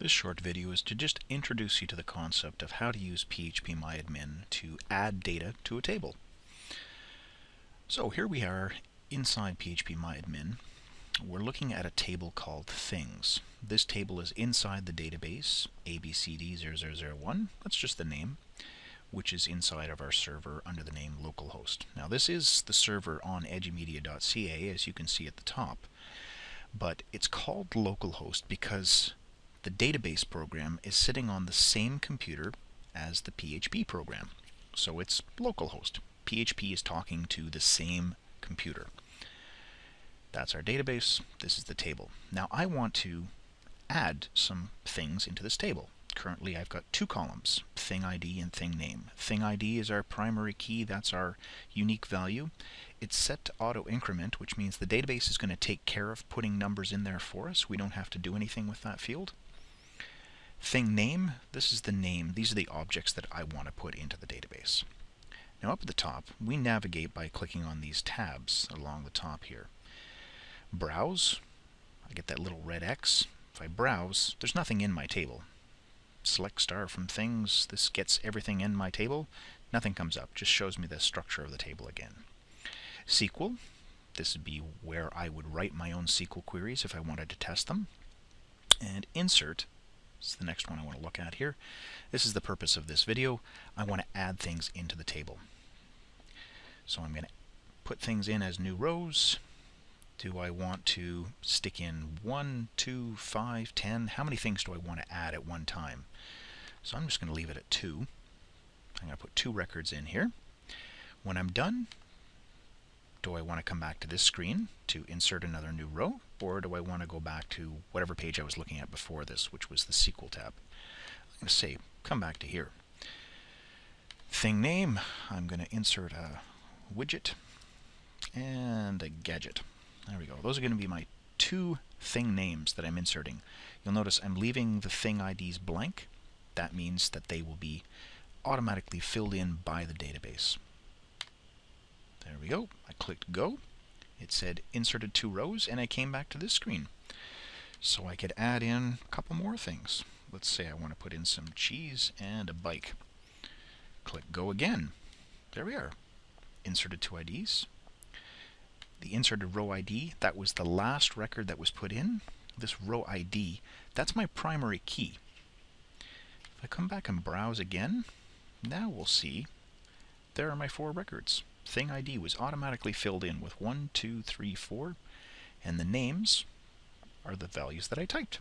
This short video is to just introduce you to the concept of how to use phpMyAdmin to add data to a table. So here we are inside phpMyAdmin. We're looking at a table called things. This table is inside the database abcd0001, that's just the name, which is inside of our server under the name localhost. Now this is the server on edumedia.ca as you can see at the top, but it's called localhost because the database program is sitting on the same computer as the PHP program. So it's localhost. PHP is talking to the same computer. That's our database. This is the table. Now I want to add some things into this table. Currently I've got two columns, thing ID and thing name. Thing ID is our primary key, that's our unique value. It's set to auto increment, which means the database is going to take care of putting numbers in there for us. We don't have to do anything with that field. Thing name, this is the name. These are the objects that I want to put into the database. Now up at the top, we navigate by clicking on these tabs along the top here. Browse, I get that little red X. If I browse, there's nothing in my table. Select star from things, this gets everything in my table. Nothing comes up, just shows me the structure of the table again. SQL, this would be where I would write my own SQL queries if I wanted to test them. And insert, is the next one I want to look at here. This is the purpose of this video. I want to add things into the table. So I'm going to put things in as new rows. Do I want to stick in 1, 2, 5, 10? How many things do I want to add at one time? So I'm just going to leave it at 2. I'm going to put two records in here. When I'm done, do I want to come back to this screen to insert another new row, or do I want to go back to whatever page I was looking at before this, which was the SQL tab? I'm going to say, come back to here. Thing name, I'm going to insert a widget and a gadget. There we go. Those are going to be my two thing names that I'm inserting. You'll notice I'm leaving the thing IDs blank. That means that they will be automatically filled in by the database. There we go. I clicked go. It said inserted two rows and I came back to this screen. So I could add in a couple more things. Let's say I want to put in some cheese and a bike. Click go again. There we are. Inserted two IDs. The inserted row ID, that was the last record that was put in. This row ID, that's my primary key. If I come back and browse again, now we'll see there are my four records thing ID was automatically filled in with 1, 2, 3, 4, and the names are the values that I typed.